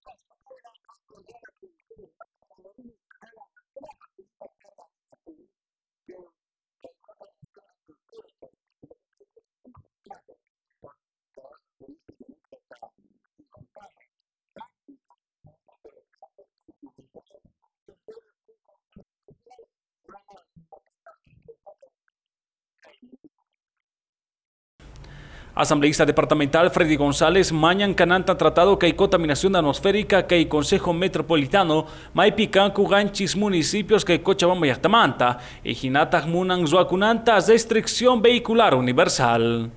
cross-platform. Asambleísta departamental Freddy González, mañan cananta tratado que hay contaminación atmosférica que hay Consejo Metropolitano, Maipicancu, Ganchis, municipios que hay Cochabamba y Artamanta, y Jinatak Munan Zuacunanta, restricción vehicular universal.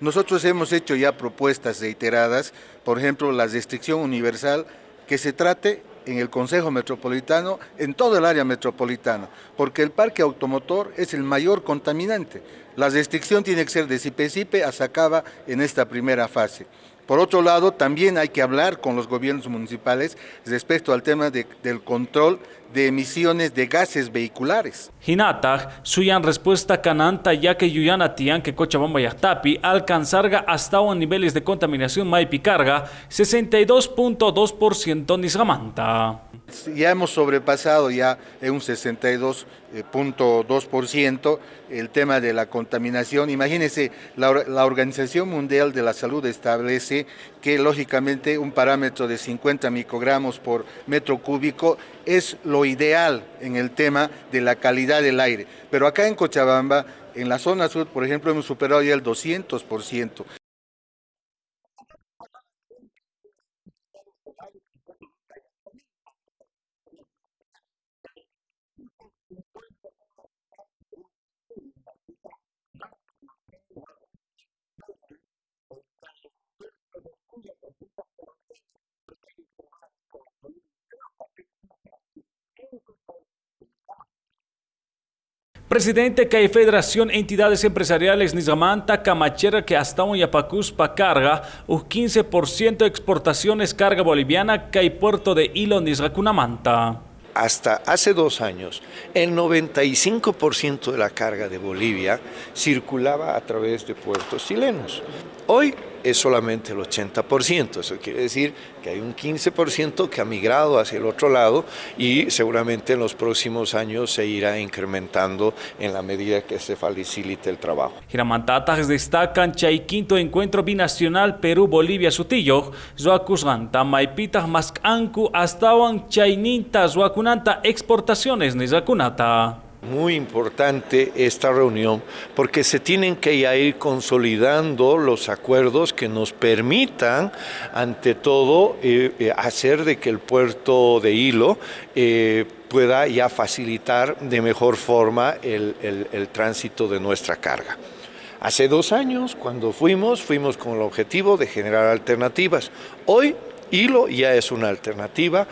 Nosotros hemos hecho ya propuestas reiteradas, por ejemplo, la restricción universal que se trate en el Consejo Metropolitano, en todo el área metropolitana, porque el parque automotor es el mayor contaminante. La restricción tiene que ser de CIPE-CIPE hasta acaba en esta primera fase. Por otro lado, también hay que hablar con los gobiernos municipales respecto al tema del control de emisiones de gases vehiculares. Hinatag, suyan respuesta cananta ya que Yuyana Tian que Cochabamba Yachtapi alcanzarga hasta un niveles de contaminación maipicarga 62.2% Nisgamanta. Ya hemos sobrepasado ya en un 62.2% el tema de la contaminación. Imagínense, la, la, Organización Mundial de la Salud establece que lógicamente un parámetro de 50 microgramos por metro cúbico es lo ideal en el tema de la calidad del aire. Pero acá en Cochabamba, en la zona sur, por ejemplo, hemos superado ya el 200%. Presidente que Federación Entidades Empresariales Nizamanta Camachera que hasta un Yapacuspa carga un 15% de exportaciones carga boliviana que hay puerto de Hilo Nizracunamanta. Hasta hace dos años, el 95% de la carga de Bolivia circulaba a través de puertos chilenos. Hoy es solamente el 80%. Eso quiere decir que hay un 15% que ha migrado hacia el otro lado y seguramente en los próximos años se irá incrementando en la medida que se facilite el trabajo. Giramantatas destacan Chay quinto encuentro binacional Perú-Bolivia-Sutillo, Zoacusganta, Maipitas, Mascancu, Astawan, Chaininta, Zoacunanta, exportaciones Nizakunata muy importante esta reunión porque se tienen que ir consolidando los acuerdos que nos permitan, ante todo, eh, eh, hacer de que el puerto de Hilo eh, pueda ya facilitar de mejor forma el, el tránsito de nuestra carga. Hace dos años, cuando fuimos, fuimos con el objetivo de generar alternativas. Hoy, Hilo ya es una alternativa.